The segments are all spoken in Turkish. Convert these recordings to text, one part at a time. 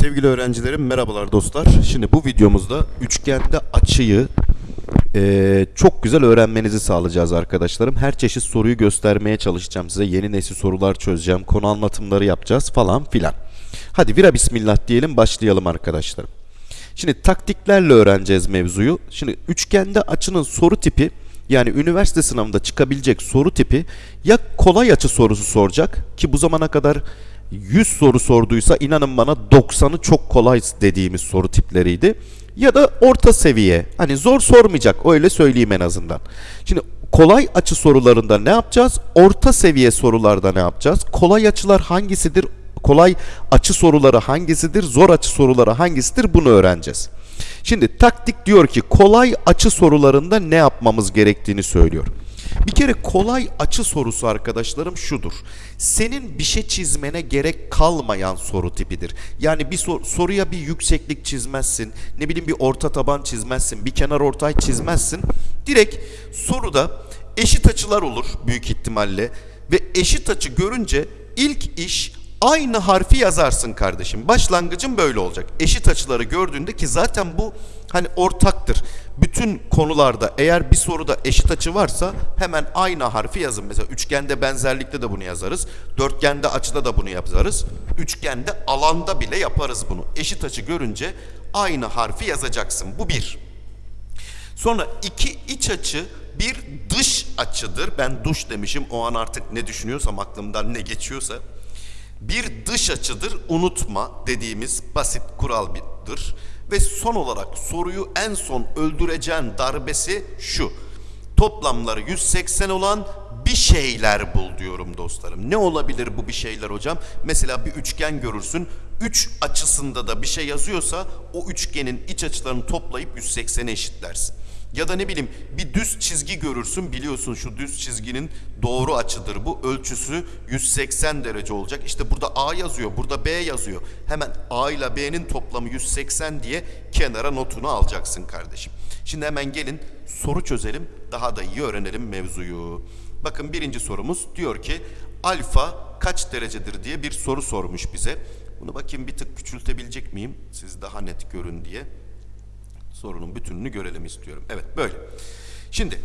Sevgili öğrencilerim merhabalar dostlar. Şimdi bu videomuzda üçgende açıyı eee, çok güzel öğrenmenizi sağlayacağız arkadaşlarım. Her çeşit soruyu göstermeye çalışacağım size. Yeni nesil sorular çözeceğim. Konu anlatımları yapacağız falan filan. Hadi vira bismillah diyelim başlayalım arkadaşlarım. Şimdi taktiklerle öğreneceğiz mevzuyu. Şimdi üçgende açının soru tipi yani üniversite sınavında çıkabilecek soru tipi ya kolay açı sorusu soracak ki bu zamana kadar 100 soru sorduysa inanın bana 90'ı çok kolay dediğimiz soru tipleriydi. Ya da orta seviye. Hani zor sormayacak öyle söyleyeyim en azından. Şimdi kolay açı sorularında ne yapacağız? Orta seviye sorularda ne yapacağız? Kolay açılar hangisidir? Kolay açı soruları hangisidir? Zor açı soruları hangisidir? Bunu öğreneceğiz. Şimdi taktik diyor ki kolay açı sorularında ne yapmamız gerektiğini söylüyor. Bir kere kolay açı sorusu arkadaşlarım şudur. Senin bir şey çizmene gerek kalmayan soru tipidir. Yani bir sor- soruya bir yükseklik çizmezsin, ne bileyim bir orta taban çizmezsin, bir kenar ortay çizmezsin. Direkt soruda eşit açılar olur büyük ihtimalle ve eşit açı görünce ilk iş aynı harfi yazarsın kardeşim. Başlangıcın böyle olacak. Eşit açıları gördüğünde ki zaten bu hani ortaktır. Bütün konularda eğer bir soruda eşit açı varsa hemen aynı harfi yazın. Mesela üçgende benzerlikte de bunu yazarız. Dörtgende açıda da bunu yazarız. Üçgende alanda bile yaparız bunu. Eşit açı görünce aynı harfi yazacaksın. Bu bir. Sonra iki iç açı bir dış açıdır. Ben duş demişim. O an artık ne düşünüyorsam aklımdan ne geçiyorsa. Bir dış açıdır. Unutma dediğimiz basit kuraldır. Ve son olarak soruyu en son öldüreceğin darbesi şu. Toplamları 180 olan bir şeyler bul diyorum dostlarım. Ne olabilir bu bir şeyler hocam? Mesela bir üçgen görürsün. Üç açısında da bir şey yazıyorsa o üçgenin iç açılarını toplayıp 180'e eşitlersin. Ya da ne bileyim bir düz çizgi görürsün biliyorsun şu düz çizginin doğru açıdır bu ölçüsü 180 derece olacak. İşte burada A yazıyor burada B yazıyor. Hemen A ile B'nin toplamı 180 diye kenara notunu alacaksın kardeşim. Şimdi hemen gelin soru çözelim daha da iyi öğrenelim mevzuyu. Bakın birinci sorumuz diyor ki alfa kaç derecedir diye bir soru sormuş bize. Bunu bakayım bir tık küçültebilecek miyim siz daha net görün diye sorunun bütününü görelim istiyorum. Evet böyle. Şimdi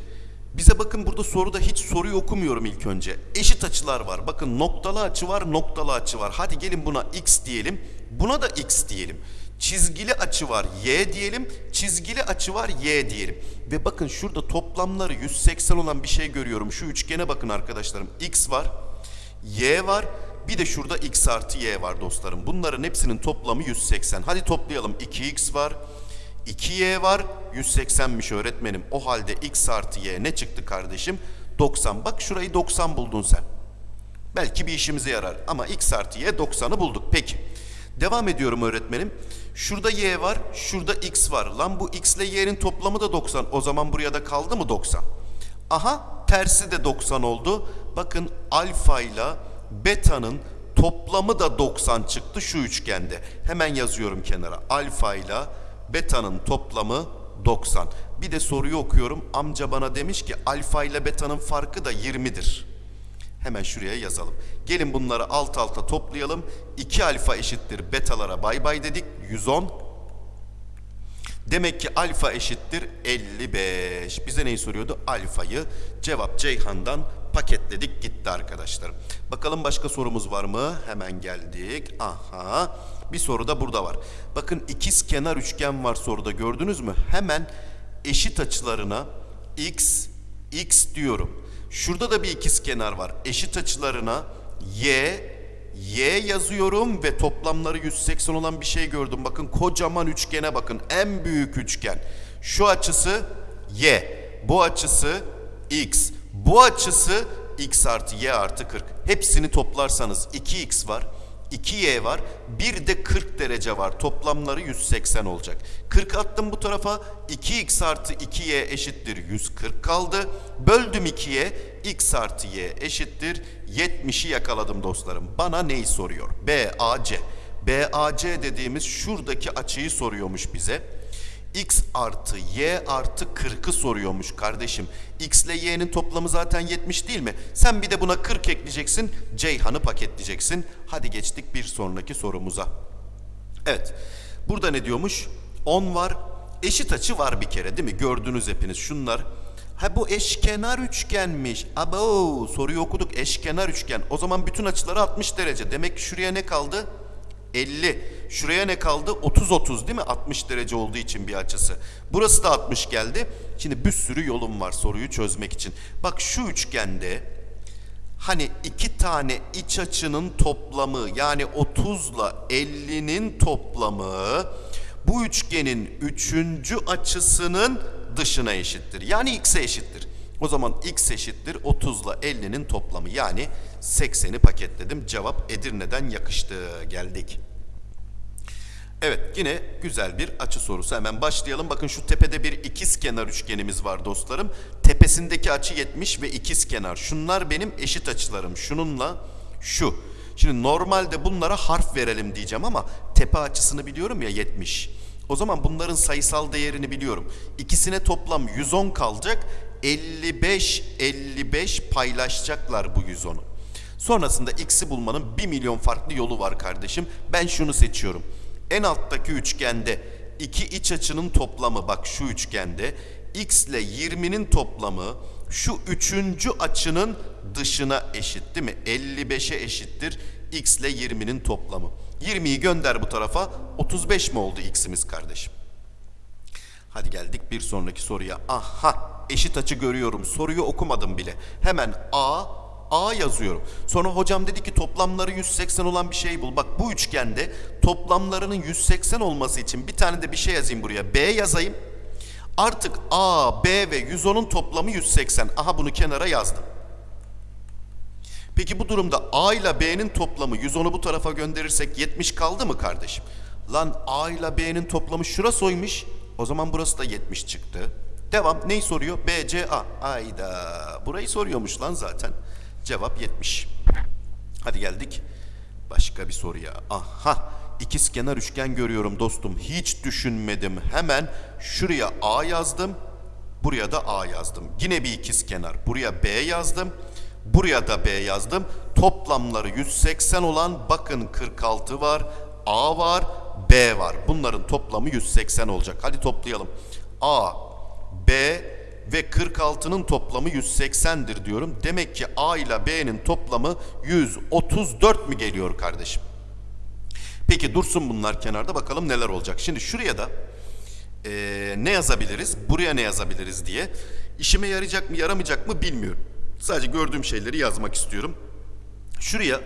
bize bakın burada soruda hiç soruyu okumuyorum ilk önce. Eşit açılar var. Bakın noktalı açı var, noktalı açı var. Hadi gelin buna x diyelim. Buna da x diyelim. Çizgili açı var y diyelim. Çizgili açı var y diyelim. Ve bakın şurada toplamları 180 olan bir şey görüyorum. Şu üçgene bakın arkadaşlarım. x var, y var. Bir de şurada x artı y var dostlarım. Bunların hepsinin toplamı 180. Hadi toplayalım. 2x var. 2y var 180'miş öğretmenim. O halde x artı y ne çıktı kardeşim? 90. Bak şurayı 90 buldun sen. Belki bir işimize yarar ama x artı y 90'ı bulduk. Peki. Devam ediyorum öğretmenim. Şurada y var, şurada x var. Lan bu x ile y'nin toplamı da 90. O zaman buraya da kaldı mı 90? Aha tersi de 90 oldu. Bakın alfa ile beta'nın toplamı da 90 çıktı şu üçgende. Hemen yazıyorum kenara. Alfa ile beta'nın toplamı 90. Bir de soruyu okuyorum. Amca bana demiş ki alfa ile beta'nın farkı da 20'dir. Hemen şuraya yazalım. Gelin bunları alt alta toplayalım. 2 alfa eşittir betalara bay bay dedik. 110. Demek ki alfa eşittir 55. Bize neyi soruyordu? Alfayı. Cevap Ceyhan'dan paketledik gitti arkadaşlarım. Bakalım başka sorumuz var mı? Hemen geldik. Aha. Bir soru da burada var. Bakın ikiz kenar üçgen var soruda gördünüz mü? Hemen eşit açılarına x, x diyorum. Şurada da bir ikiz kenar var. Eşit açılarına y, y yazıyorum ve toplamları 180 olan bir şey gördüm. Bakın kocaman üçgene bakın. En büyük üçgen. Şu açısı y. Bu açısı x. Bu açısı x artı y artı 40. Hepsini toplarsanız 2x var. 2y var. Bir de 40 derece var. Toplamları 180 olacak. 40 attım bu tarafa. 2x artı 2y eşittir 140 kaldı. Böldüm 2'ye. x artı y eşittir 70'i yakaladım dostlarım. Bana neyi soruyor? BAC. BAC dediğimiz şuradaki açıyı soruyormuş bize x artı y artı 40'ı soruyormuş kardeşim. x ile y'nin toplamı zaten 70 değil mi? Sen bir de buna 40 ekleyeceksin. Ceyhan'ı paketleyeceksin. Hadi geçtik bir sonraki sorumuza. Evet. Burada ne diyormuş? 10 var. Eşit açı var bir kere değil mi? Gördünüz hepiniz şunlar. Ha bu eşkenar üçgenmiş. Abo soruyu okuduk eşkenar üçgen. O zaman bütün açıları 60 derece. Demek ki şuraya ne kaldı? 50. Şuraya ne kaldı? 30 30 değil mi? 60 derece olduğu için bir açısı. Burası da 60 geldi. Şimdi bir sürü yolum var soruyu çözmek için. Bak şu üçgende hani iki tane iç açının toplamı yani 30 ile 50'nin toplamı bu üçgenin üçüncü açısının dışına eşittir. Yani x'e eşittir. O zaman x eşittir 30 ile 50'nin toplamı yani 80'i paketledim. Cevap Edirne'den yakıştı. Geldik. Evet yine güzel bir açı sorusu. Hemen başlayalım. Bakın şu tepede bir ikiz kenar üçgenimiz var dostlarım. Tepesindeki açı 70 ve ikiz kenar. Şunlar benim eşit açılarım. Şununla şu. Şimdi normalde bunlara harf verelim diyeceğim ama tepe açısını biliyorum ya 70. O zaman bunların sayısal değerini biliyorum. İkisine toplam 110 kalacak. 55 55 paylaşacaklar bu 110'u. Sonrasında x'i bulmanın 1 milyon farklı yolu var kardeşim. Ben şunu seçiyorum. En alttaki üçgende iki iç açının toplamı bak şu üçgende x ile 20'nin toplamı şu üçüncü açının dışına eşit değil mi? 55'e eşittir x ile 20'nin toplamı. 20'yi gönder bu tarafa 35 mi oldu x'imiz kardeşim? Hadi geldik bir sonraki soruya. Aha eşit açı görüyorum. Soruyu okumadım bile. Hemen A A yazıyorum. Sonra hocam dedi ki toplamları 180 olan bir şey bul. Bak bu üçgende toplamlarının 180 olması için bir tane de bir şey yazayım buraya. B yazayım. Artık A, B ve 110'un toplamı 180. Aha bunu kenara yazdım. Peki bu durumda A ile B'nin toplamı 110'u bu tarafa gönderirsek 70 kaldı mı kardeşim? Lan A ile B'nin toplamı şurası oymuş. O zaman burası da 70 çıktı. Devam. Neyi soruyor? B, C, A. Ayda. Burayı soruyormuş lan zaten. Cevap 70. Hadi geldik başka bir soruya. Aha ikiz kenar üçgen görüyorum dostum. Hiç düşünmedim. Hemen şuraya A yazdım. Buraya da A yazdım. Yine bir ikiz kenar. Buraya B yazdım. Buraya da B yazdım. Toplamları 180 olan bakın 46 var. A var. B var. Bunların toplamı 180 olacak. Hadi toplayalım. A, B ve 46'nın toplamı 180'dir diyorum. Demek ki A ile B'nin toplamı 134 mü geliyor kardeşim? Peki dursun bunlar kenarda bakalım neler olacak. Şimdi şuraya da eee, ne yazabiliriz, buraya ne yazabiliriz diye. İşime yarayacak mı yaramayacak mı bilmiyorum. Sadece gördüğüm şeyleri yazmak istiyorum. Şuraya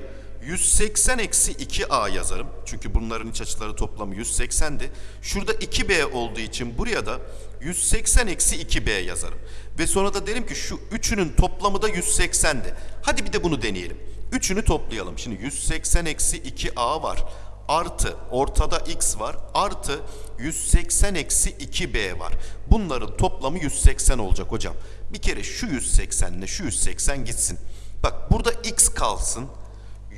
180 eksi 2a yazarım. Çünkü bunların iç açıları toplamı 180'di. Şurada 2b olduğu için buraya da 180 eksi 2b yazarım. Ve sonra da derim ki şu üçünün toplamı da 180'di. Hadi bir de bunu deneyelim. Üçünü toplayalım. Şimdi 180 eksi 2a var. Artı ortada x var. Artı 180 eksi 2b var. Bunların toplamı 180 olacak hocam. Bir kere şu 180 ile şu 180 gitsin. Bak burada x kalsın.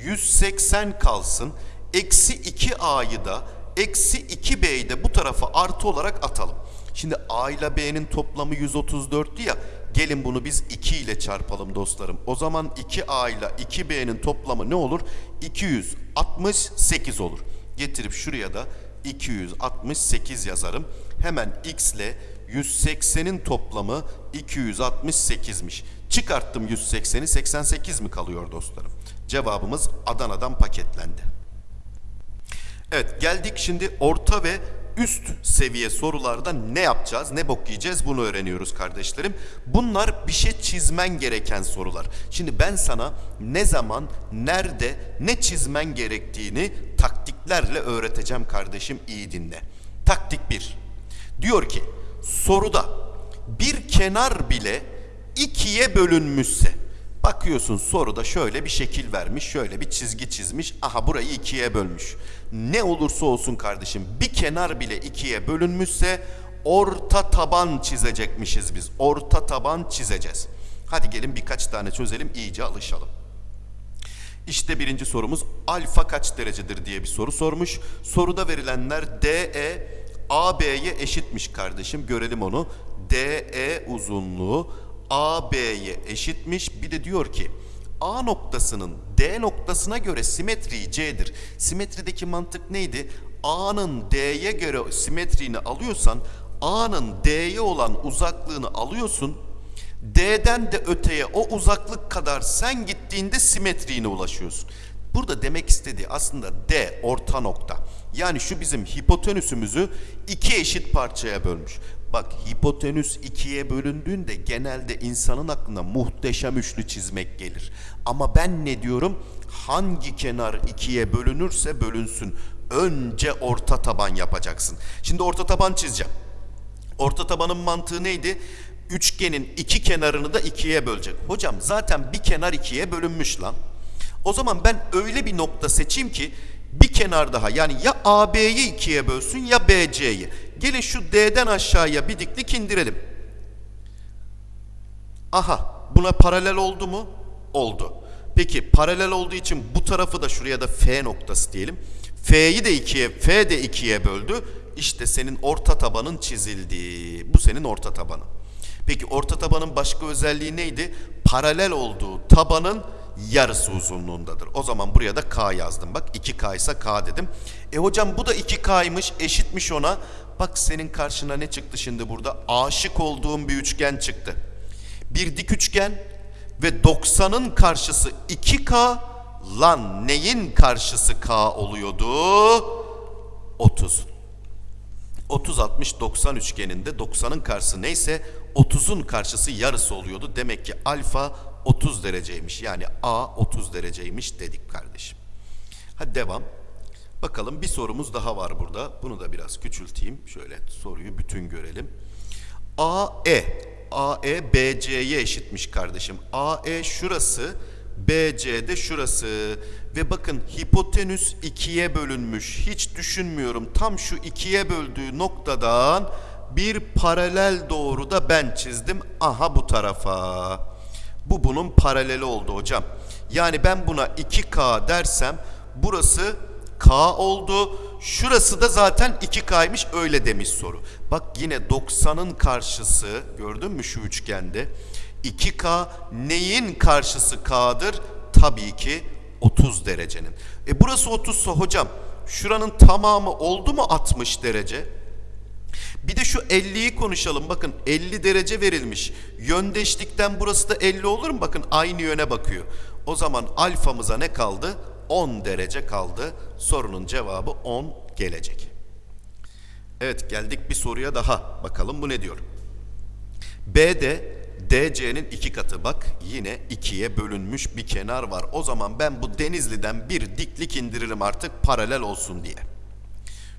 180 kalsın. Eksi 2a'yı da eksi 2b'yi de bu tarafa artı olarak atalım. Şimdi a ile b'nin toplamı 134'tü ya. Gelin bunu biz 2 ile çarpalım dostlarım. O zaman 2a ile 2b'nin toplamı ne olur? 268 olur. Getirip şuraya da 268 yazarım. Hemen x ile 180'in toplamı 268'miş. Çıkarttım 180'i 88 mi kalıyor dostlarım? Cevabımız Adana'dan paketlendi. Evet geldik şimdi orta ve üst seviye sorularda ne yapacağız, ne bok yiyeceğiz bunu öğreniyoruz kardeşlerim. Bunlar bir şey çizmen gereken sorular. Şimdi ben sana ne zaman, nerede, ne çizmen gerektiğini taktiklerle öğreteceğim kardeşim iyi dinle. Taktik 1. Diyor ki soruda bir kenar bile ikiye bölünmüşse Bakıyorsun soruda şöyle bir şekil vermiş, şöyle bir çizgi çizmiş. Aha burayı ikiye bölmüş. Ne olursa olsun kardeşim bir kenar bile ikiye bölünmüşse orta taban çizecekmişiz biz. Orta taban çizeceğiz. Hadi gelin birkaç tane çözelim iyice alışalım. İşte birinci sorumuz alfa kaç derecedir diye bir soru sormuş. Soruda verilenler DE AB'ye eşitmiş kardeşim. Görelim onu. DE uzunluğu AB'ye eşitmiş. Bir de diyor ki A noktasının D noktasına göre simetriği C'dir. Simetrideki mantık neydi? A'nın D'ye göre simetriğini alıyorsan A'nın D'ye olan uzaklığını alıyorsun. D'den de öteye o uzaklık kadar sen gittiğinde simetriğine ulaşıyorsun. Burada demek istediği aslında D orta nokta. Yani şu bizim hipotenüsümüzü iki eşit parçaya bölmüş. Bak hipotenüs ikiye bölündüğünde genelde insanın aklına muhteşem üçlü çizmek gelir. Ama ben ne diyorum? Hangi kenar ikiye bölünürse bölünsün. Önce orta taban yapacaksın. Şimdi orta taban çizeceğim. Orta tabanın mantığı neydi? Üçgenin iki kenarını da ikiye bölecek. Hocam zaten bir kenar ikiye bölünmüş lan. O zaman ben öyle bir nokta seçeyim ki bir kenar daha yani ya AB'yi ikiye bölsün ya BC'yi. Gelin şu D'den aşağıya bir diklik indirelim. Aha buna paralel oldu mu? Oldu. Peki paralel olduğu için bu tarafı da şuraya da F noktası diyelim. F'yi de ikiye, F de ikiye böldü. İşte senin orta tabanın çizildi. Bu senin orta tabanın. Peki orta tabanın başka özelliği neydi? Paralel olduğu tabanın yarısı uzunluğundadır. O zaman buraya da K yazdım. Bak 2K ise K dedim. E hocam bu da 2K'ymış eşitmiş ona. Bak senin karşına ne çıktı şimdi burada? Aşık olduğum bir üçgen çıktı. Bir dik üçgen ve 90'ın karşısı 2K. Lan neyin karşısı K oluyordu? 30. 30 60 90 üçgeninde 90'ın karşısı neyse 30'un karşısı yarısı oluyordu. Demek ki alfa 30 dereceymiş. Yani A 30 dereceymiş dedik kardeşim. Hadi devam. Bakalım bir sorumuz daha var burada. Bunu da biraz küçülteyim. Şöyle soruyu bütün görelim. AE AE BC'ye eşitmiş kardeşim. AE şurası, BC de şurası. Ve bakın hipotenüs ikiye bölünmüş. Hiç düşünmüyorum. Tam şu ikiye böldüğü noktadan bir paralel doğru da ben çizdim. Aha bu tarafa. Bu bunun paraleli oldu hocam. Yani ben buna 2K dersem burası K oldu. Şurası da zaten 2K'ymış öyle demiş soru. Bak yine 90'ın karşısı gördün mü şu üçgende? 2K neyin karşısı K'dır? Tabii ki 30 derecenin. E burası 30 ise hocam şuranın tamamı oldu mu 60 derece? Bir de şu 50'yi konuşalım. Bakın 50 derece verilmiş. Yöndeşlikten burası da 50 olur mu? Bakın aynı yöne bakıyor. O zaman alfamıza ne kaldı? 10 derece kaldı. Sorunun cevabı 10 gelecek. Evet geldik bir soruya daha. Bakalım bu ne diyor? B'de DC'nin iki katı bak yine ikiye bölünmüş bir kenar var. O zaman ben bu Denizli'den bir diklik indiririm artık paralel olsun diye.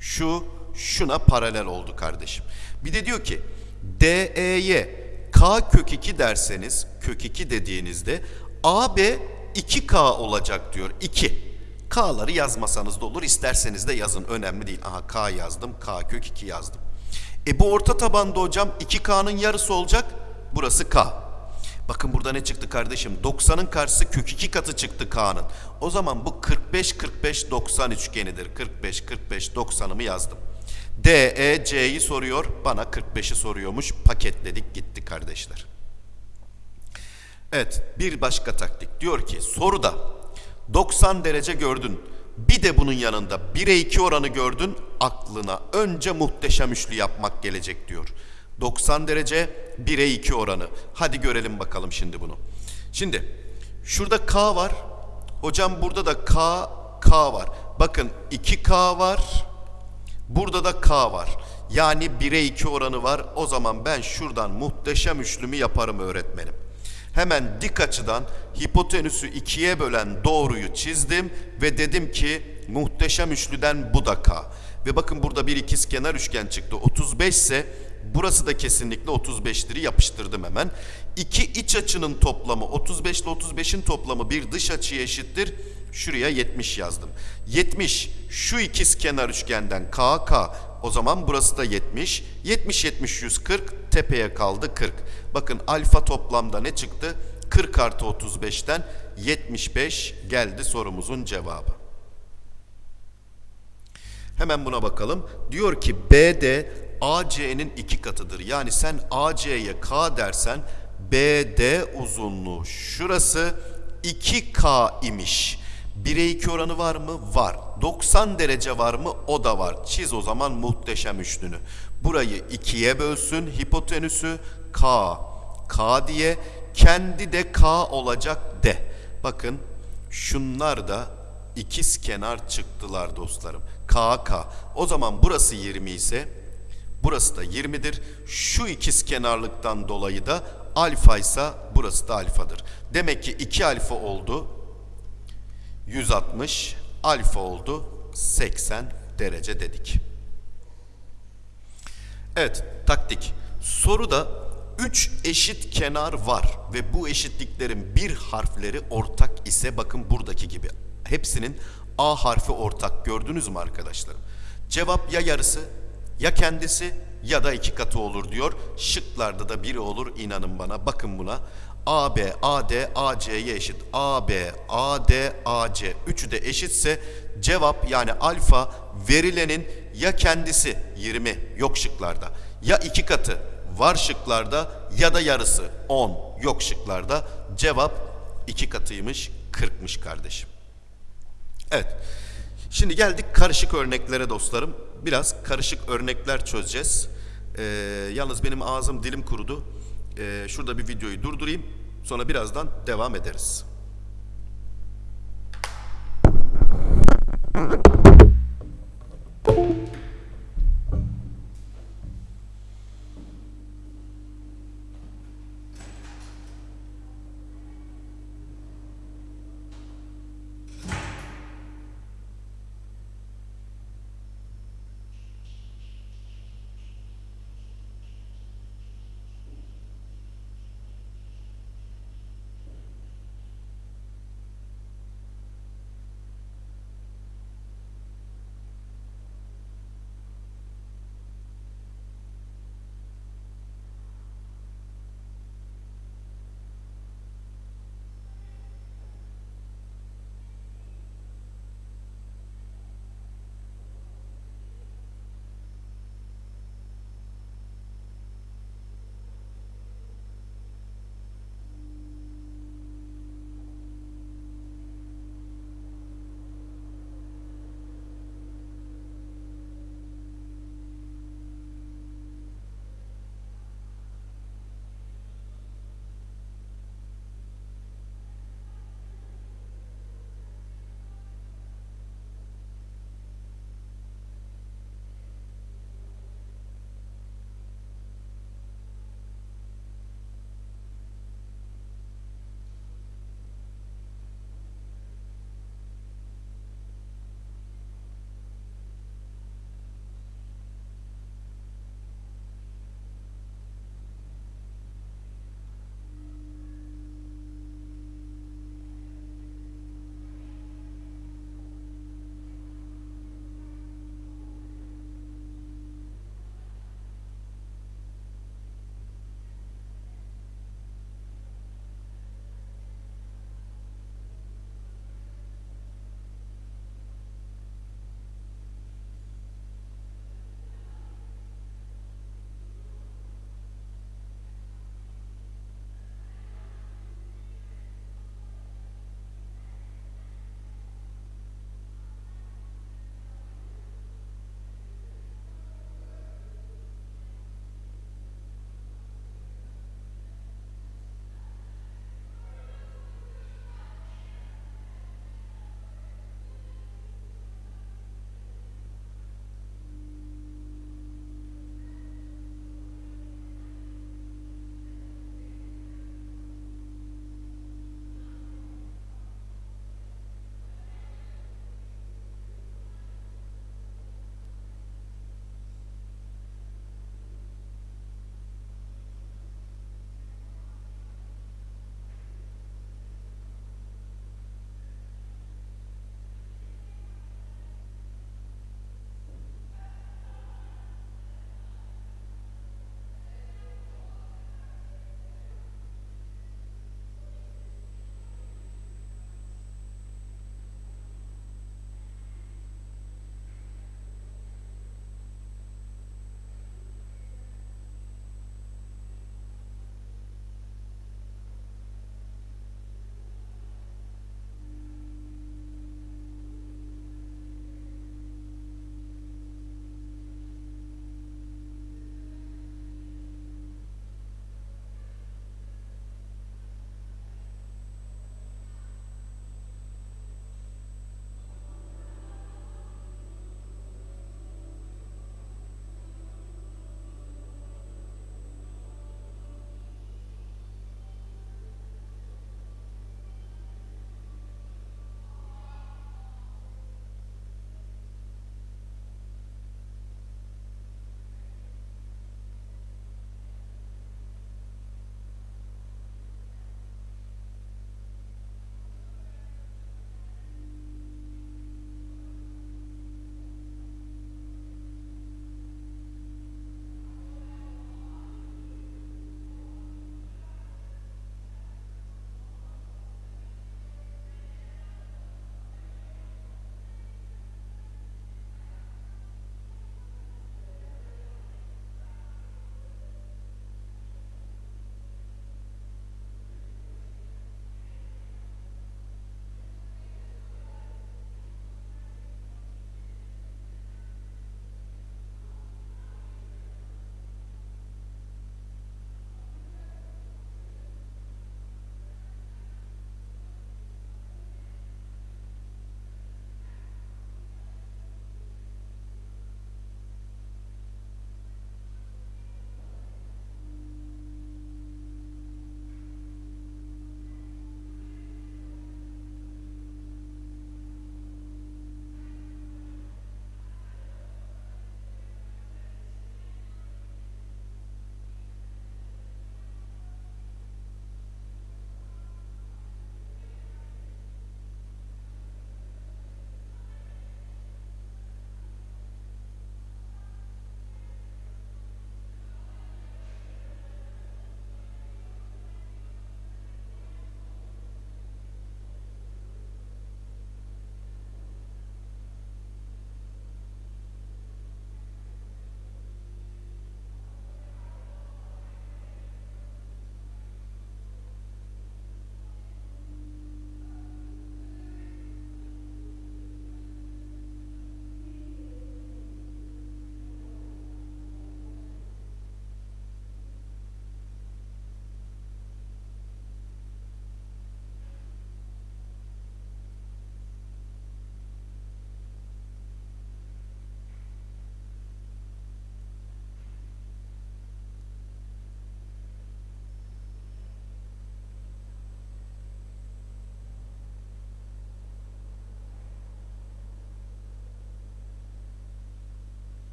Şu şuna paralel oldu kardeşim. Bir de diyor ki DE'ye K kök 2 derseniz kök 2 dediğinizde AB 2K olacak diyor. 2. K'ları yazmasanız da olur. isterseniz de yazın. Önemli değil. Aha K yazdım. K kök 2 yazdım. E bu orta tabanda hocam 2K'nın yarısı olacak. Burası K. Bakın burada ne çıktı kardeşim? 90'ın karşısı kök 2 katı çıktı K'nın. O zaman bu 45 45 90 üçgenidir. 45 45 90'ımı yazdım. D, E, C'yi soruyor. Bana 45'i soruyormuş. Paketledik gitti kardeşler. Evet bir başka taktik. Diyor ki soruda 90 derece gördün. Bir de bunun yanında 1'e 2 oranı gördün. Aklına önce muhteşem üçlü yapmak gelecek diyor. 90 derece 1'e 2 oranı. Hadi görelim bakalım şimdi bunu. Şimdi şurada K var. Hocam burada da K, K var. Bakın 2K var. Burada da K var. Yani 1'e 2 oranı var. O zaman ben şuradan muhteşem üçlümü yaparım öğretmenim. Hemen dik açıdan hipotenüsü ikiye bölen doğruyu çizdim ve dedim ki muhteşem üçlüden bu da K. Ve bakın burada bir ikiz kenar üçgen çıktı. 35 ise burası da kesinlikle 35'leri yapıştırdım hemen. İki iç açının toplamı 35 ile 35'in toplamı bir dış açıya eşittir. Şuraya 70 yazdım. 70 şu ikiz kenar üçgenden K K. O zaman burası da 70. 70 70 140 tepeye kaldı 40. Bakın alfa toplamda ne çıktı? 40 artı 35'ten 75 geldi sorumuzun cevabı. Hemen buna bakalım. Diyor ki BD AC'nin iki katıdır. Yani sen AC'ye K dersen BD uzunluğu şurası 2K imiş. 1'e 2 oranı var mı? Var. 90 derece var mı? O da var. Çiz o zaman muhteşem üçlünü. Burayı 2'ye bölsün hipotenüsü K. K diye kendi de K olacak de. Bakın şunlar da ikiz kenar çıktılar dostlarım. K K. O zaman burası 20 ise burası da 20'dir. Şu ikiz kenarlıktan dolayı da alfa ise burası da alfadır. Demek ki 2 alfa oldu. 160 alfa oldu 80 derece dedik. Evet taktik. Soruda 3 eşit kenar var ve bu eşitliklerin bir harfleri ortak ise bakın buradaki gibi. Hepsinin A harfi ortak gördünüz mü arkadaşlarım? Cevap ya yarısı ya kendisi ya da iki katı olur diyor. Şıklarda da biri olur inanın bana. Bakın buna. AB, AD, AC'ye eşit. AB, AD, AC. Üçü de eşitse cevap yani alfa verilenin ya kendisi 20 yok şıklarda. Ya iki katı var şıklarda ya da yarısı 10 yok şıklarda. Cevap iki katıymış 40'mış kardeşim. Evet. Şimdi geldik karışık örneklere dostlarım. Biraz karışık örnekler çözeceğiz. Ee, yalnız benim ağzım dilim kurudu e, şurada bir videoyu durdurayım. Sonra birazdan devam ederiz.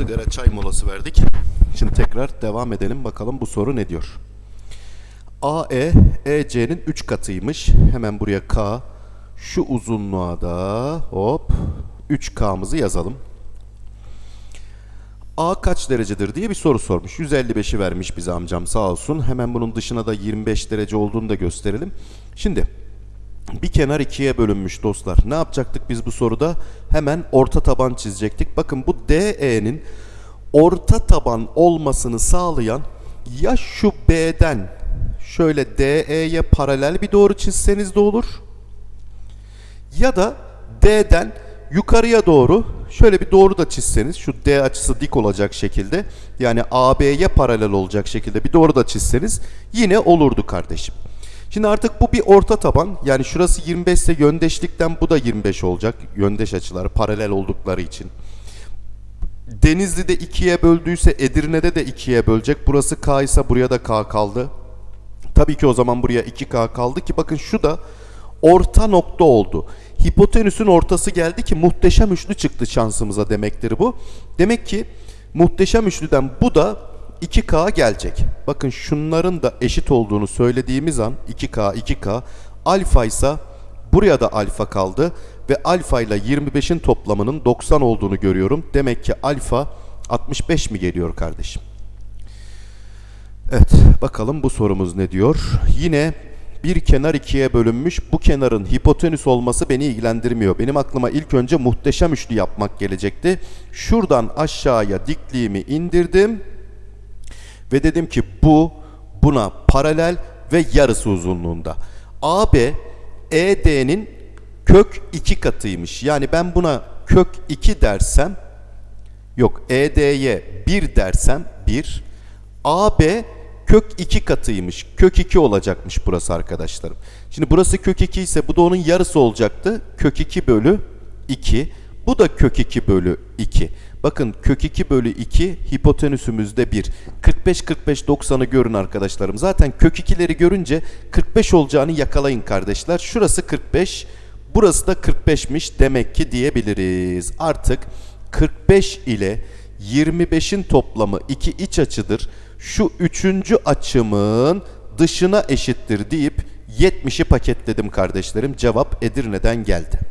Sigara çay molası verdik. Şimdi tekrar devam edelim bakalım bu soru ne diyor. AE EC'nin 3 katıymış. Hemen buraya K. Şu uzunluğa da hop 3K'mızı yazalım. A kaç derecedir diye bir soru sormuş. 155'i vermiş bize amcam sağ olsun. Hemen bunun dışına da 25 derece olduğunu da gösterelim. Şimdi bir kenar ikiye bölünmüş dostlar. Ne yapacaktık biz bu soruda? Hemen orta taban çizecektik. Bakın bu DE'nin orta taban olmasını sağlayan ya şu B'den şöyle DE'ye paralel bir doğru çizseniz de olur. Ya da D'den yukarıya doğru şöyle bir doğru da çizseniz şu D açısı dik olacak şekilde yani AB'ye paralel olacak şekilde bir doğru da çizseniz yine olurdu kardeşim. Şimdi artık bu bir orta taban. Yani şurası 25 ise yöndeşlikten bu da 25 olacak. Yöndeş açılar paralel oldukları için. Denizli'de ikiye böldüyse Edirne'de de ikiye bölecek. Burası K ise buraya da K kaldı. Tabii ki o zaman buraya 2K kaldı ki bakın şu da orta nokta oldu. Hipotenüsün ortası geldi ki muhteşem üçlü çıktı şansımıza demektir bu. Demek ki muhteşem üçlüden bu da 2K gelecek. Bakın şunların da eşit olduğunu söylediğimiz an 2K 2K alfa ise buraya da alfa kaldı ve alfa ile 25'in toplamının 90 olduğunu görüyorum. Demek ki alfa 65 mi geliyor kardeşim? Evet bakalım bu sorumuz ne diyor? Yine bir kenar ikiye bölünmüş. Bu kenarın hipotenüs olması beni ilgilendirmiyor. Benim aklıma ilk önce muhteşem üçlü yapmak gelecekti. Şuradan aşağıya dikliğimi indirdim. Ve dedim ki bu buna paralel ve yarısı uzunluğunda. AB ED'nin kök 2 katıymış. Yani ben buna kök 2 dersem yok ED'ye 1 dersem 1 AB kök 2 katıymış. Kök 2 olacakmış burası arkadaşlarım. Şimdi burası kök 2 ise bu da onun yarısı olacaktı. Kök 2 bölü 2. Bu da kök 2 bölü 2. Bakın kök 2 bölü 2 hipotenüsümüzde 1. 45 45 90'ı görün arkadaşlarım. Zaten kök 2'leri görünce 45 olacağını yakalayın kardeşler. Şurası 45, burası da 45'miş demek ki diyebiliriz. Artık 45 ile 25'in toplamı 2 iç açıdır. Şu üçüncü açımın dışına eşittir deyip 70'i paketledim kardeşlerim. Cevap Edirne'den geldi.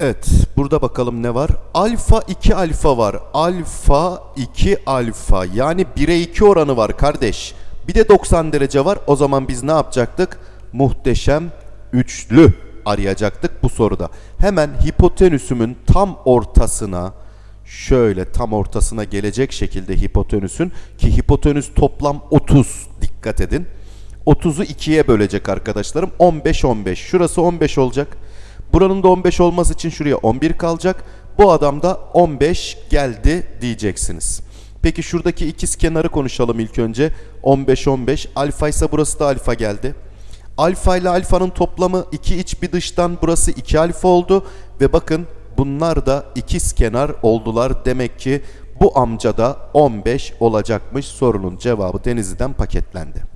Evet, burada bakalım ne var? Alfa 2 alfa var. Alfa 2 alfa. Yani 1'e 2 oranı var kardeş. Bir de 90 derece var. O zaman biz ne yapacaktık? Muhteşem üçlü arayacaktık bu soruda. Hemen hipotenüsümün tam ortasına şöyle tam ortasına gelecek şekilde hipotenüsün ki hipotenüs toplam 30 dikkat edin. 30'u 2'ye bölecek arkadaşlarım. 15 15. Şurası 15 olacak. Buranın da 15 olması için şuraya 11 kalacak. Bu adam da 15 geldi diyeceksiniz. Peki şuradaki ikiz kenarı konuşalım ilk önce. 15 15. Alfa ise burası da alfa geldi. Alfa ile alfanın toplamı 2 iç bir dıştan burası 2 alfa oldu ve bakın bunlar da ikiz kenar oldular. Demek ki bu amca da 15 olacakmış. Sorunun cevabı Denizli'den paketlendi.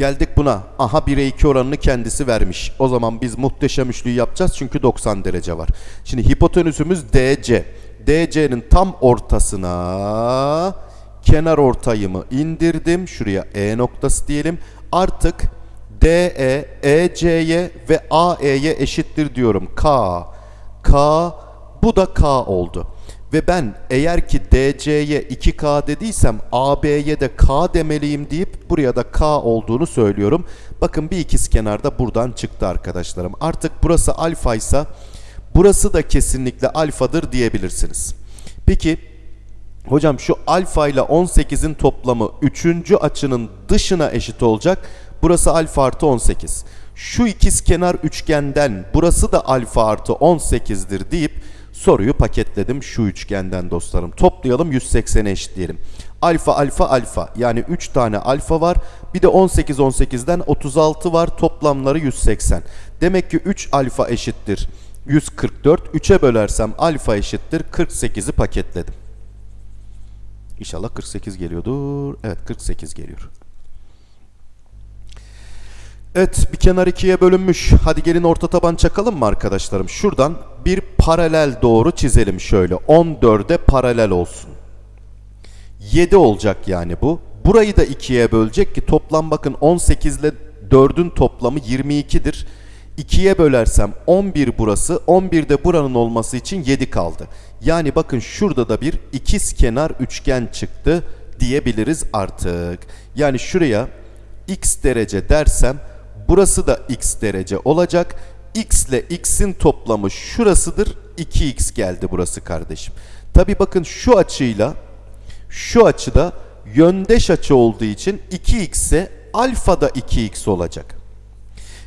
Geldik buna. Aha 1'e 2 oranını kendisi vermiş. O zaman biz muhteşem üçlüyü yapacağız çünkü 90 derece var. Şimdi hipotenüsümüz DC. DC'nin tam ortasına kenar ortayımı indirdim. Şuraya E noktası diyelim. Artık DE, EC'ye ve AE'ye eşittir diyorum. K, K, bu da K oldu. Ve ben eğer ki DC'ye 2K dediysem AB'ye de K demeliyim deyip buraya da K olduğunu söylüyorum. Bakın bir ikiz kenarda buradan çıktı arkadaşlarım. Artık burası alfa ise burası da kesinlikle alfadır diyebilirsiniz. Peki hocam şu alfa ile 18'in toplamı 3. açının dışına eşit olacak. Burası alfa artı 18. Şu ikiz kenar üçgenden burası da alfa artı 18'dir deyip soruyu paketledim şu üçgenden dostlarım. Toplayalım 180'e eşitleyelim. Alfa alfa alfa yani 3 tane alfa var. Bir de 18 18'den 36 var. Toplamları 180. Demek ki 3 alfa eşittir 144. 3'e bölersem alfa eşittir 48'i paketledim. İnşallah 48 geliyordur. Evet 48 geliyor. Evet bir kenar ikiye bölünmüş. Hadi gelin orta taban çakalım mı arkadaşlarım? Şuradan bir paralel doğru çizelim şöyle. 14'e paralel olsun. 7 olacak yani bu. Burayı da 2'ye bölecek ki toplam bakın 18 ile 4'ün toplamı 22'dir. 2'ye bölersem 11 burası. 11 de buranın olması için 7 kaldı. Yani bakın şurada da bir ikiz kenar üçgen çıktı diyebiliriz artık. Yani şuraya x derece dersem burası da x derece olacak. X ile x'in toplamı şurasıdır. 2x geldi burası kardeşim. Tabi bakın şu açıyla şu açıda yöndeş açı olduğu için 2x ise alfa da 2x olacak.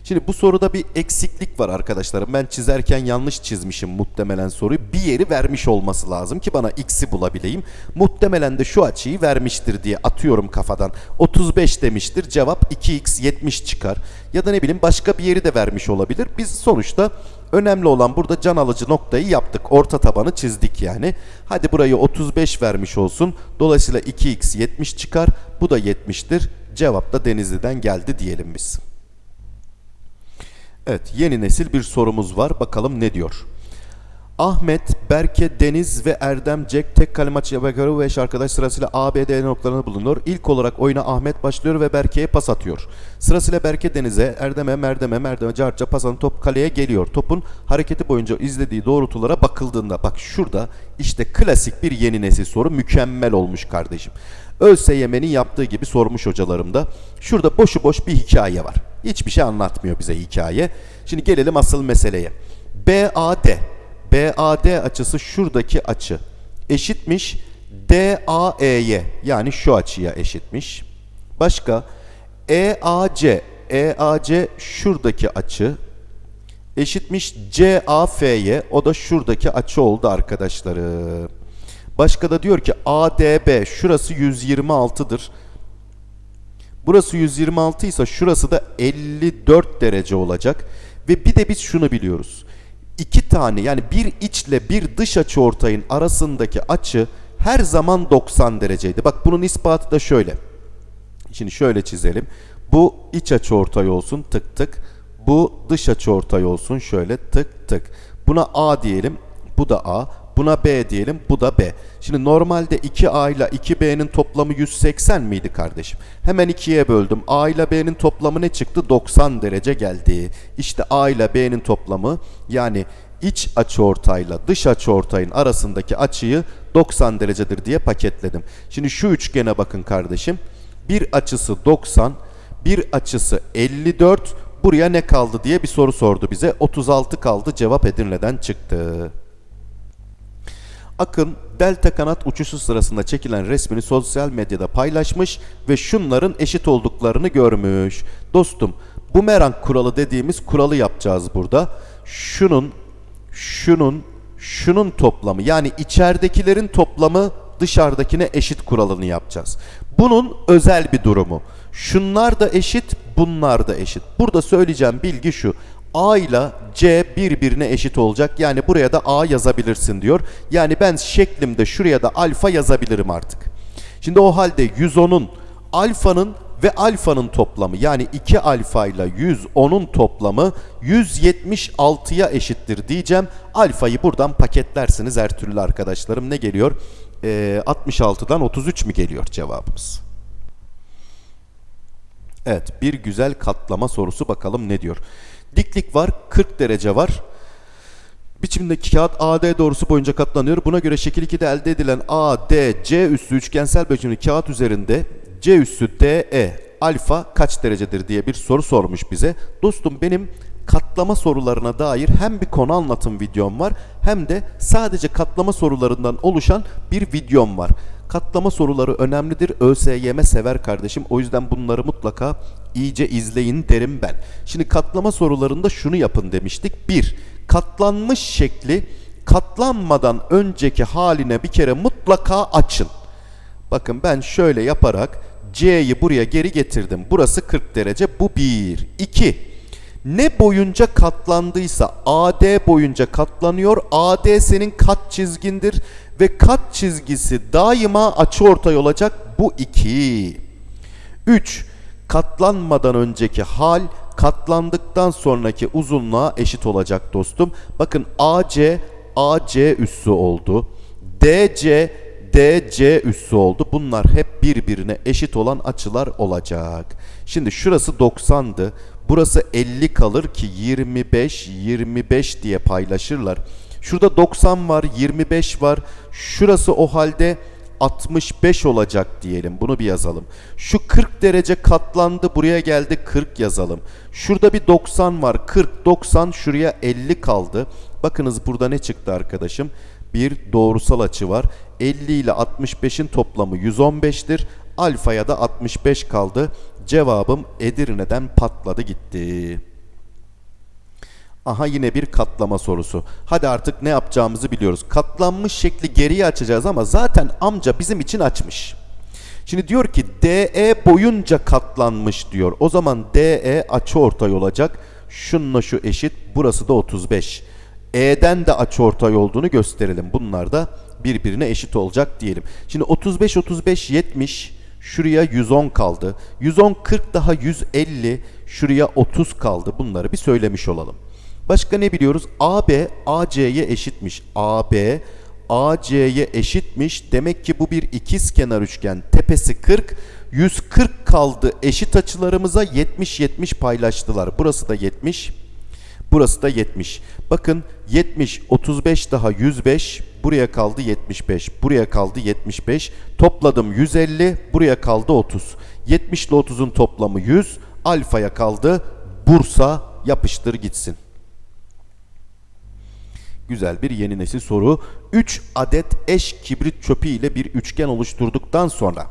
Şimdi bu soruda bir eksiklik var arkadaşlarım. Ben çizerken yanlış çizmişim muhtemelen soruyu. Bir yeri vermiş olması lazım ki bana x'i bulabileyim. Muhtemelen de şu açıyı vermiştir diye atıyorum kafadan. 35 demiştir. Cevap 2x 70 çıkar. Ya da ne bileyim başka bir yeri de vermiş olabilir. Biz sonuçta önemli olan burada can alıcı noktayı yaptık. Orta tabanı çizdik yani. Hadi burayı 35 vermiş olsun. Dolayısıyla 2x 70 çıkar. Bu da 70'tir. Cevap da Denizli'den geldi diyelim biz. Evet, yeni nesil bir sorumuz var. Bakalım ne diyor? Ahmet, Berke, Deniz ve Erdem Jack tek kale maçı yapıyor ve arkadaş sırasıyla A, B, D noktalarında bulunuyor. İlk olarak oyuna Ahmet başlıyor ve Berke'ye pas atıyor. Sırasıyla Berke Deniz'e, Erdem'e, Merdem'e, Merdem'e, Carca pas top kaleye geliyor. Topun hareketi boyunca izlediği doğrultulara bakıldığında bak şurada işte klasik bir yeni nesil soru mükemmel olmuş kardeşim. ÖSYM'nin yaptığı gibi sormuş hocalarım da. Şurada boşu boş bir hikaye var. Hiçbir şey anlatmıyor bize hikaye. Şimdi gelelim asıl meseleye. BAD BAD açısı şuradaki açı eşitmiş DAE'ye yani şu açıya eşitmiş. Başka EAC EAC şuradaki açı eşitmiş CAF'ye o da şuradaki açı oldu arkadaşlarım. Başka da diyor ki ADB şurası 126'dır. Burası 126 ise şurası da 54 derece olacak. Ve bir de biz şunu biliyoruz. İki tane yani bir içle bir dış açı ortayın arasındaki açı her zaman 90 dereceydi. Bak bunun ispatı da şöyle. Şimdi şöyle çizelim. Bu iç açı ortay olsun tık tık. Bu dış açı ortay olsun şöyle tık tık. Buna A diyelim. Bu da A. Buna B diyelim. Bu da B. Şimdi normalde 2A ile 2B'nin toplamı 180 miydi kardeşim? Hemen 2'ye böldüm. A ile B'nin toplamı ne çıktı? 90 derece geldi. İşte A ile B'nin toplamı yani iç açıortayla dış açıortayın arasındaki açıyı 90 derecedir diye paketledim. Şimdi şu üçgene bakın kardeşim. Bir açısı 90, bir açısı 54. Buraya ne kaldı diye bir soru sordu bize. 36 kaldı. Cevap Edirne'den çıktı. Akın delta kanat uçuşu sırasında çekilen resmini sosyal medyada paylaşmış ve şunların eşit olduklarını görmüş. Dostum bumerang kuralı dediğimiz kuralı yapacağız burada. Şunun, şunun, şunun toplamı yani içeridekilerin toplamı dışarıdakine eşit kuralını yapacağız. Bunun özel bir durumu. Şunlar da eşit, bunlar da eşit. Burada söyleyeceğim bilgi şu. A ile C birbirine eşit olacak. Yani buraya da A yazabilirsin diyor. Yani ben şeklimde şuraya da alfa yazabilirim artık. Şimdi o halde 110'un alfanın ve alfanın toplamı yani 2 alfa ile 110'un toplamı 176'ya eşittir diyeceğim. Alfayı buradan paketlersiniz her türlü arkadaşlarım. Ne geliyor? Ee, 66'dan 33 mü geliyor cevabımız? Evet bir güzel katlama sorusu bakalım ne diyor. Diklik var 40 derece var. Biçimdeki kağıt AD doğrusu boyunca katlanıyor. Buna göre şekil 2'de elde edilen ADC üssü üçgensel biçimli kağıt üzerinde C üssü DE alfa kaç derecedir diye bir soru sormuş bize. Dostum benim katlama sorularına dair hem bir konu anlatım videom var hem de sadece katlama sorularından oluşan bir videom var. Katlama soruları önemlidir. ÖSYM sever kardeşim. O yüzden bunları mutlaka iyice izleyin derim ben. Şimdi katlama sorularında şunu yapın demiştik. 1. Katlanmış şekli katlanmadan önceki haline bir kere mutlaka açın. Bakın ben şöyle yaparak C'yi buraya geri getirdim. Burası 40 derece. Bu 1. 2. Ne boyunca katlandıysa AD boyunca katlanıyor. AD senin kat çizgindir Ve kat çizgisi daima açıortay olacak bu 2. 3. Katlanmadan önceki hal katlandıktan sonraki uzunluğa eşit olacak dostum. Bakın AC AC üssü oldu. DC DC üssü oldu. Bunlar hep birbirine eşit olan açılar olacak. Şimdi şurası 90'dı. Burası 50 kalır ki 25 25 diye paylaşırlar. Şurada 90 var, 25 var. Şurası o halde 65 olacak diyelim. Bunu bir yazalım. Şu 40 derece katlandı. Buraya geldi 40 yazalım. Şurada bir 90 var. 40, 90 şuraya 50 kaldı. Bakınız burada ne çıktı arkadaşım? Bir doğrusal açı var. 50 ile 65'in toplamı 115'tir. Alfaya da 65 kaldı. Cevabım Edirne'den patladı gitti. Aha yine bir katlama sorusu. Hadi artık ne yapacağımızı biliyoruz. Katlanmış şekli geriye açacağız ama zaten amca bizim için açmış. Şimdi diyor ki DE boyunca katlanmış diyor. O zaman DE açıortay olacak. Şununla şu eşit. Burası da 35. E'den de açıortay olduğunu gösterelim. Bunlar da birbirine eşit olacak diyelim. Şimdi 35 35 70 şuraya 110 kaldı. 110 40 daha 150 şuraya 30 kaldı. Bunları bir söylemiş olalım. Başka ne biliyoruz? AB AC'ye eşitmiş. AB AC'ye eşitmiş. Demek ki bu bir ikiz kenar üçgen. Tepesi 40, 140 kaldı. Eşit açılarımıza 70 70 paylaştılar. Burası da 70. Burası da 70. Bakın 70 35 daha 105. Buraya kaldı 75. Buraya kaldı 75. Topladım 150. Buraya kaldı 30. 70 ile 30'un toplamı 100. Alfaya kaldı. Bursa yapıştır gitsin. Güzel bir yeni nesil soru. 3 adet eş kibrit çöpü ile bir üçgen oluşturduktan sonra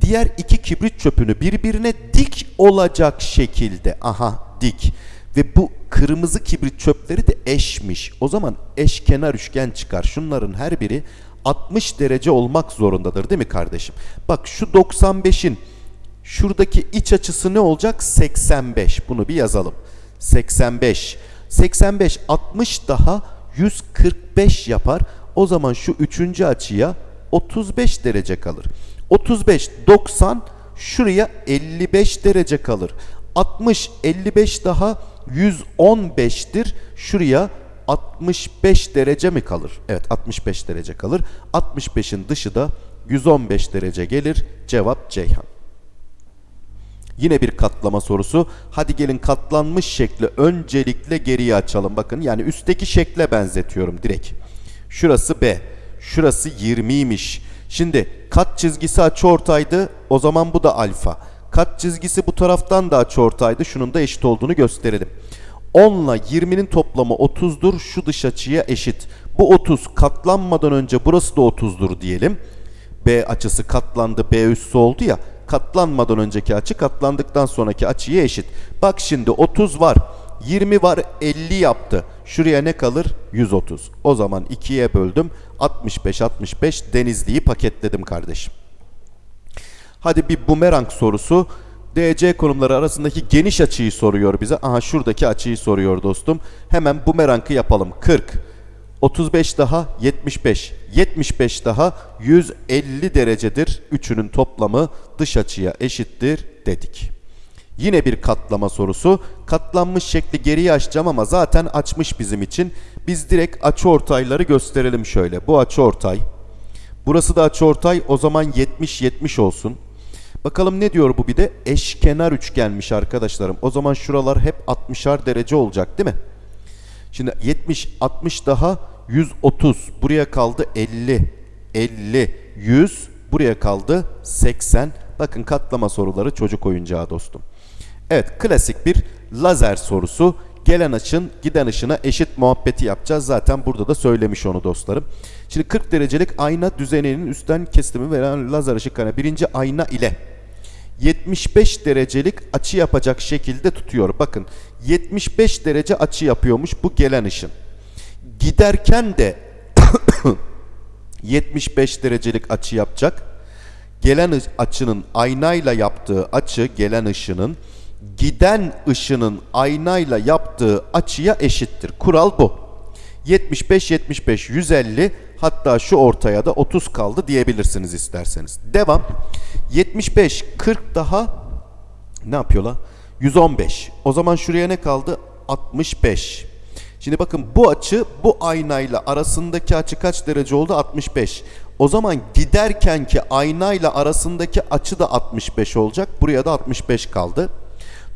diğer iki kibrit çöpünü birbirine dik olacak şekilde aha dik ve bu kırmızı kibrit çöpleri de eşmiş. O zaman eşkenar üçgen çıkar. Şunların her biri 60 derece olmak zorundadır değil mi kardeşim? Bak şu 95'in şuradaki iç açısı ne olacak? 85. Bunu bir yazalım. 85. 85 60 daha 145 yapar. O zaman şu üçüncü açıya 35 derece kalır. 35 90 şuraya 55 derece kalır. 60 55 daha 115'tir. Şuraya 65 derece mi kalır? Evet 65 derece kalır. 65'in dışı da 115 derece gelir. Cevap Ceyhan. Yine bir katlama sorusu. Hadi gelin katlanmış şekli öncelikle geriye açalım. Bakın yani üstteki şekle benzetiyorum direkt. Şurası B. Şurası 20'ymiş. Şimdi kat çizgisi açıortaydı. O zaman bu da alfa. Kat çizgisi bu taraftan da açıortaydı. Şunun da eşit olduğunu gösterelim. 10 ile 20'nin toplamı 30'dur. Şu dış açıya eşit. Bu 30 katlanmadan önce burası da 30'dur diyelim. B açısı katlandı. B üssü oldu ya. Katlanmadan önceki açı katlandıktan sonraki açıya eşit. Bak şimdi 30 var. 20 var 50 yaptı. Şuraya ne kalır? 130. O zaman 2'ye böldüm. 65 65 Denizli'yi paketledim kardeşim. Hadi bir bumerang sorusu. DC konumları arasındaki geniş açıyı soruyor bize. Aha şuradaki açıyı soruyor dostum. Hemen bumerangı yapalım. 40. 35 daha 75. 75 daha 150 derecedir. Üçünün toplamı dış açıya eşittir dedik. Yine bir katlama sorusu. Katlanmış şekli geriye açacağım ama zaten açmış bizim için. Biz direkt açıortayları gösterelim şöyle. Bu açıortay. Burası da açıortay. O zaman 70 70 olsun. Bakalım ne diyor bu bir de? Eşkenar üçgenmiş arkadaşlarım. O zaman şuralar hep 60'ar derece olacak değil mi? Şimdi 70 60 daha 130. Buraya kaldı 50. 50 100 buraya kaldı 80. Bakın katlama soruları çocuk oyuncağı dostum. Evet klasik bir lazer sorusu. Gelen ışın giden ışına eşit muhabbeti yapacağız. Zaten burada da söylemiş onu dostlarım. Şimdi 40 derecelik ayna düzeninin üstten kesimi veren lazer ışıklarına birinci ayna ile 75 derecelik açı yapacak şekilde tutuyor. Bakın 75 derece açı yapıyormuş bu gelen ışın. Giderken de 75 derecelik açı yapacak. Gelen açının aynayla yaptığı açı gelen ışının giden ışının aynayla yaptığı açıya eşittir. Kural bu. 75 75 150 hatta şu ortaya da 30 kaldı diyebilirsiniz isterseniz. Devam. 75 40 daha ne yapıyor la? 115. O zaman şuraya ne kaldı? 65. Şimdi bakın bu açı bu aynayla arasındaki açı kaç derece oldu? 65. O zaman giderkenki aynayla arasındaki açı da 65 olacak. Buraya da 65 kaldı.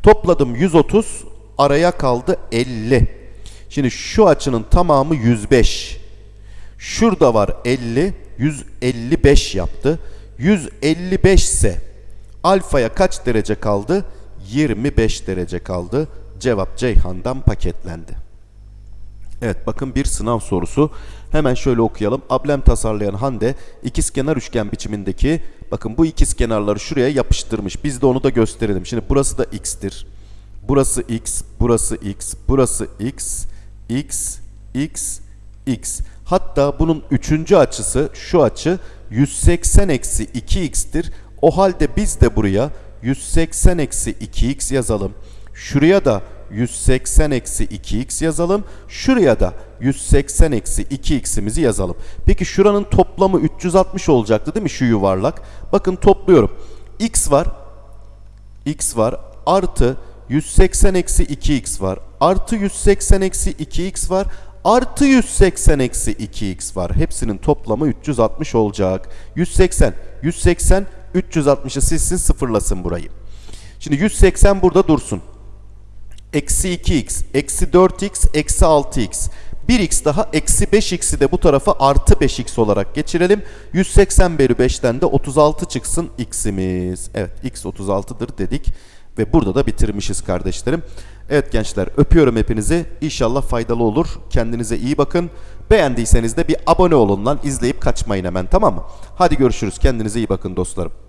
Topladım 130. Araya kaldı 50. Şimdi şu açının tamamı 105. Şurada var 50. 155 yaptı. 155 ise alfaya kaç derece kaldı? 25 derece kaldı. Cevap Ceyhan'dan paketlendi. Evet bakın bir sınav sorusu. Hemen şöyle okuyalım. Ablem tasarlayan Hande ikizkenar üçgen biçimindeki bakın bu ikizkenarları şuraya yapıştırmış. Biz de onu da gösterelim. Şimdi burası da x'tir. Burası x, burası x, burası x, x, x, x. Hatta bunun üçüncü açısı şu açı 180 eksi 2x'tir. O halde biz de buraya 180 eksi 2x yazalım. Şuraya da 180 eksi 2x yazalım. Şuraya da 180 eksi 2x'imizi yazalım. Peki şuranın toplamı 360 olacaktı değil mi şu yuvarlak? Bakın topluyorum. x var. x var. Artı 180 eksi 2x var. Artı 180 eksi 2x var. Artı 180 eksi 2x var. Hepsinin toplamı 360 olacak. 180, 180, 360'ı silsin sıfırlasın burayı. Şimdi 180 burada dursun. Eksi 2x, eksi 4x, eksi 6x. 1x daha eksi 5x'i de bu tarafa artı 5x olarak geçirelim. 180 bölü 5'ten de 36 çıksın x'imiz. Evet x 36'dır dedik. Ve burada da bitirmişiz kardeşlerim. Evet gençler öpüyorum hepinizi. İnşallah faydalı olur. Kendinize iyi bakın. Beğendiyseniz de bir abone olun lan. izleyip kaçmayın hemen tamam mı? Hadi görüşürüz. Kendinize iyi bakın dostlarım.